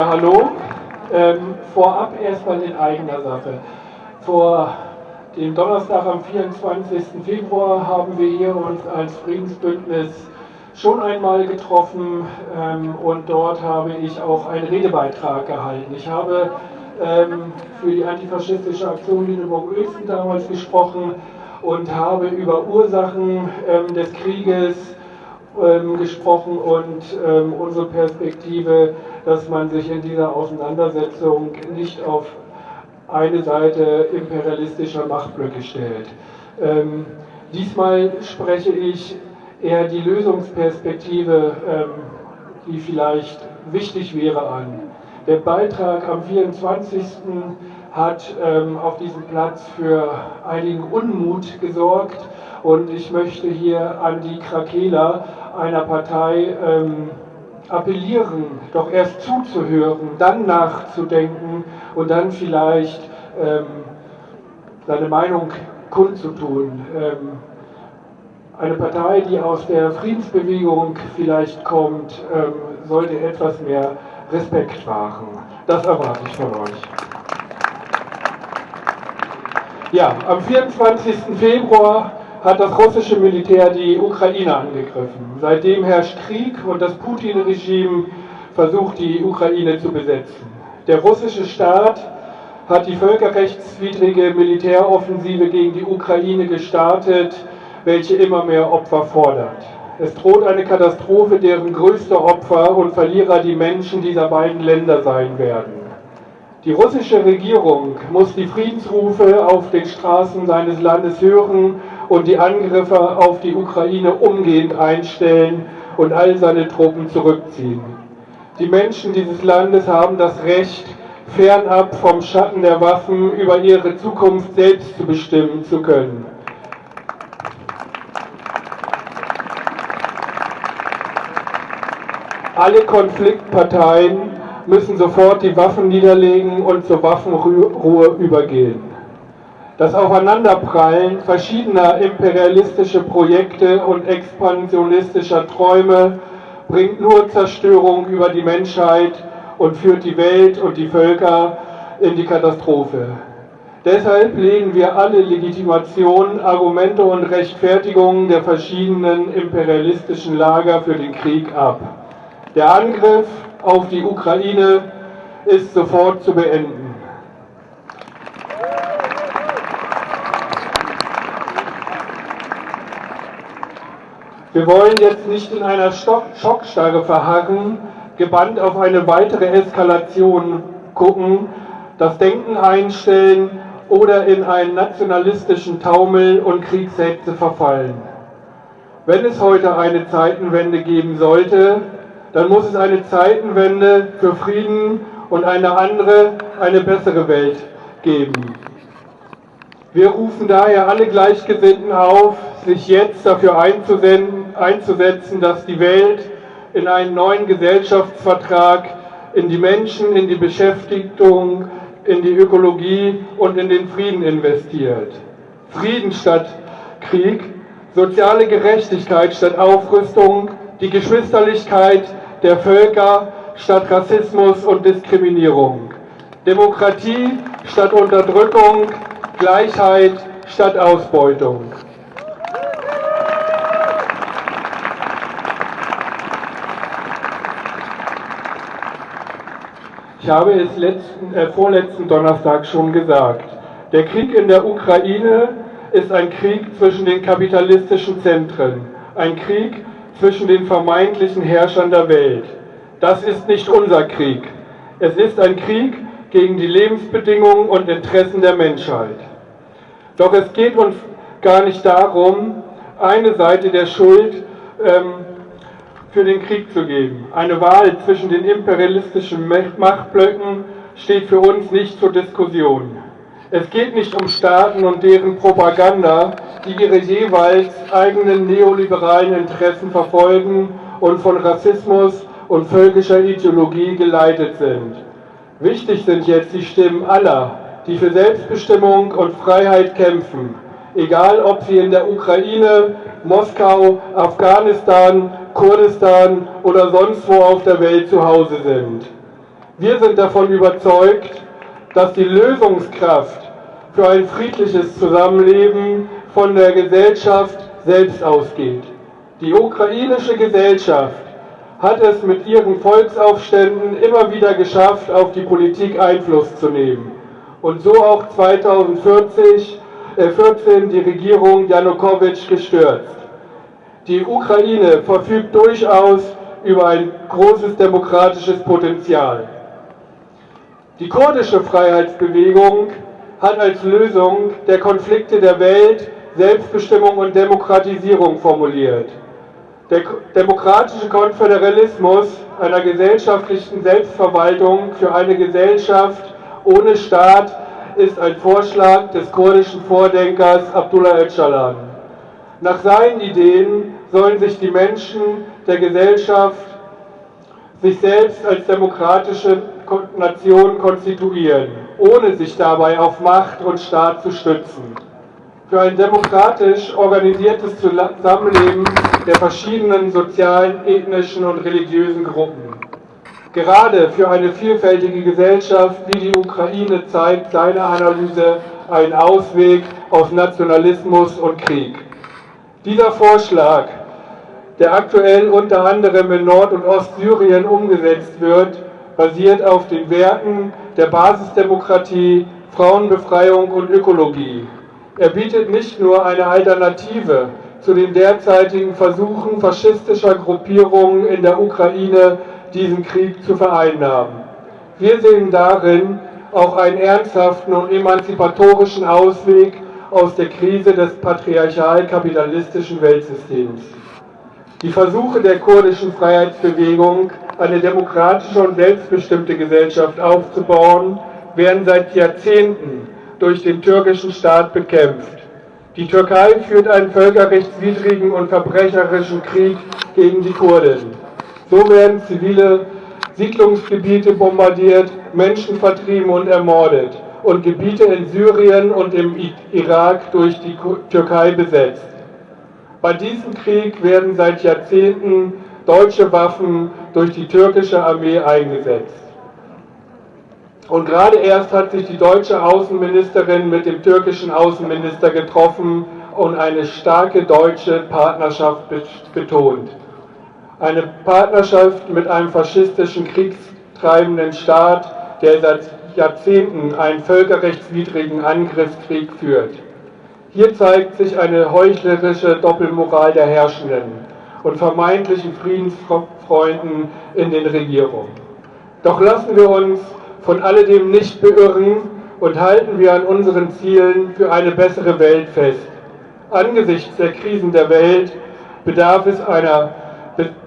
Hallo, ähm, vorab erstmal in eigener Sache. Vor dem Donnerstag am 24. Februar haben wir hier uns als Friedensbündnis schon einmal getroffen ähm, und dort habe ich auch einen Redebeitrag gehalten. Ich habe ähm, für die antifaschistische Aktion Lüneburg-Uelzen damals gesprochen und habe über Ursachen ähm, des Krieges ähm, gesprochen und ähm, unsere Perspektive, dass man sich in dieser Auseinandersetzung nicht auf eine Seite imperialistischer Machtblöcke stellt. Ähm, diesmal spreche ich eher die Lösungsperspektive, ähm, die vielleicht wichtig wäre, an. Der Beitrag am 24. hat ähm, auf diesem Platz für einigen Unmut gesorgt und ich möchte hier an die Krakela einer Partei ähm, appellieren, doch erst zuzuhören, dann nachzudenken und dann vielleicht ähm, seine Meinung kundzutun. Ähm, eine Partei, die aus der Friedensbewegung vielleicht kommt, ähm, sollte etwas mehr Respekt wahren. Das erwarte ich von euch. Ja, am 24. Februar hat das russische Militär die Ukraine angegriffen. Seitdem herrscht Krieg und das Putin-Regime versucht, die Ukraine zu besetzen. Der russische Staat hat die völkerrechtswidrige Militäroffensive gegen die Ukraine gestartet, welche immer mehr Opfer fordert. Es droht eine Katastrophe, deren größte Opfer und Verlierer die Menschen dieser beiden Länder sein werden. Die russische Regierung muss die Friedensrufe auf den Straßen seines Landes hören und die Angriffe auf die Ukraine umgehend einstellen und all seine Truppen zurückziehen. Die Menschen dieses Landes haben das Recht, fernab vom Schatten der Waffen über ihre Zukunft selbst zu bestimmen zu können. Alle Konfliktparteien müssen sofort die Waffen niederlegen und zur Waffenruhe übergehen. Das Aufeinanderprallen verschiedener imperialistischer Projekte und expansionistischer Träume bringt nur Zerstörung über die Menschheit und führt die Welt und die Völker in die Katastrophe. Deshalb lehnen wir alle Legitimationen, Argumente und Rechtfertigungen der verschiedenen imperialistischen Lager für den Krieg ab. Der Angriff auf die Ukraine ist sofort zu beenden. Wir wollen jetzt nicht in einer Schockstarre verharren, gebannt auf eine weitere Eskalation gucken, das Denken einstellen oder in einen nationalistischen Taumel und Kriegshetze verfallen. Wenn es heute eine Zeitenwende geben sollte, dann muss es eine Zeitenwende für Frieden und eine andere, eine bessere Welt geben. Wir rufen daher alle Gleichgesinnten auf, sich jetzt dafür einzusetzen, dass die Welt in einen neuen Gesellschaftsvertrag, in die Menschen, in die Beschäftigung, in die Ökologie und in den Frieden investiert. Frieden statt Krieg, soziale Gerechtigkeit statt Aufrüstung, die Geschwisterlichkeit der Völker statt Rassismus und Diskriminierung. Demokratie statt Unterdrückung, Gleichheit statt Ausbeutung. Ich habe es letzten, äh, vorletzten Donnerstag schon gesagt. Der Krieg in der Ukraine ist ein Krieg zwischen den kapitalistischen Zentren, ein Krieg zwischen den vermeintlichen Herrschern der Welt. Das ist nicht unser Krieg. Es ist ein Krieg gegen die Lebensbedingungen und Interessen der Menschheit. Doch es geht uns gar nicht darum, eine Seite der Schuld ähm, für den Krieg zu geben. Eine Wahl zwischen den imperialistischen Machtblöcken steht für uns nicht zur Diskussion. Es geht nicht um Staaten und deren Propaganda, die ihre jeweils eigenen neoliberalen Interessen verfolgen und von Rassismus und völkischer Ideologie geleitet sind. Wichtig sind jetzt die Stimmen aller, die für Selbstbestimmung und Freiheit kämpfen, egal ob sie in der Ukraine, Moskau, Afghanistan, Kurdistan oder sonst wo auf der Welt zu Hause sind. Wir sind davon überzeugt, dass die Lösungskraft für ein friedliches Zusammenleben von der Gesellschaft selbst ausgeht. Die ukrainische Gesellschaft hat es mit ihren Volksaufständen immer wieder geschafft, auf die Politik Einfluss zu nehmen. Und so auch 2014 äh, die Regierung Janukowitsch gestürzt. Die Ukraine verfügt durchaus über ein großes demokratisches Potenzial. Die kurdische Freiheitsbewegung hat als Lösung der Konflikte der Welt Selbstbestimmung und Demokratisierung formuliert. Der demokratische Konföderalismus einer gesellschaftlichen Selbstverwaltung für eine Gesellschaft ohne Staat ist ein Vorschlag des kurdischen Vordenkers Abdullah Öcalan. Nach seinen Ideen sollen sich die Menschen der Gesellschaft sich selbst als demokratische Nation konstituieren, ohne sich dabei auf Macht und Staat zu stützen. Für ein demokratisch organisiertes Zusammenleben der verschiedenen sozialen, ethnischen und religiösen Gruppen. Gerade für eine vielfältige Gesellschaft wie die Ukraine zeigt seine Analyse einen Ausweg aus Nationalismus und Krieg. Dieser Vorschlag der aktuell unter anderem in Nord- und Ostsyrien umgesetzt wird, basiert auf den Werten der Basisdemokratie, Frauenbefreiung und Ökologie. Er bietet nicht nur eine Alternative zu den derzeitigen Versuchen faschistischer Gruppierungen in der Ukraine, diesen Krieg zu vereinnahmen. Wir sehen darin auch einen ernsthaften und emanzipatorischen Ausweg aus der Krise des patriarchal-kapitalistischen Weltsystems. Die Versuche der kurdischen Freiheitsbewegung, eine demokratische und selbstbestimmte Gesellschaft aufzubauen, werden seit Jahrzehnten durch den türkischen Staat bekämpft. Die Türkei führt einen völkerrechtswidrigen und verbrecherischen Krieg gegen die Kurden. So werden zivile Siedlungsgebiete bombardiert, Menschen vertrieben und ermordet und Gebiete in Syrien und im Irak durch die Türkei besetzt. Bei diesem Krieg werden seit Jahrzehnten deutsche Waffen durch die türkische Armee eingesetzt. Und gerade erst hat sich die deutsche Außenministerin mit dem türkischen Außenminister getroffen und eine starke deutsche Partnerschaft betont. Eine Partnerschaft mit einem faschistischen, kriegstreibenden Staat, der seit Jahrzehnten einen völkerrechtswidrigen Angriffskrieg führt. Hier zeigt sich eine heuchlerische Doppelmoral der Herrschenden und vermeintlichen Friedensfreunden in den Regierungen. Doch lassen wir uns von alledem nicht beirren und halten wir an unseren Zielen für eine bessere Welt fest. Angesichts der Krisen der Welt bedarf es, einer,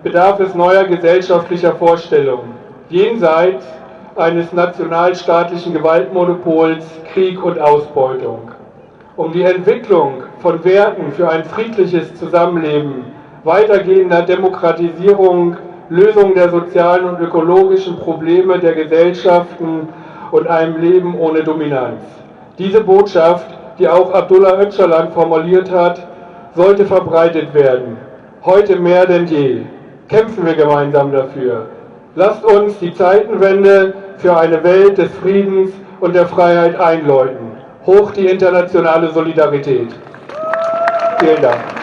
bedarf es neuer gesellschaftlicher Vorstellungen, jenseits eines nationalstaatlichen Gewaltmonopols, Krieg und Ausbeutung um die Entwicklung von Werten für ein friedliches Zusammenleben, weitergehender Demokratisierung, Lösung der sozialen und ökologischen Probleme der Gesellschaften und einem Leben ohne Dominanz. Diese Botschaft, die auch Abdullah Öcalan formuliert hat, sollte verbreitet werden. Heute mehr denn je. Kämpfen wir gemeinsam dafür. Lasst uns die Zeitenwende für eine Welt des Friedens und der Freiheit einläuten. Hoch die internationale Solidarität. Vielen Dank.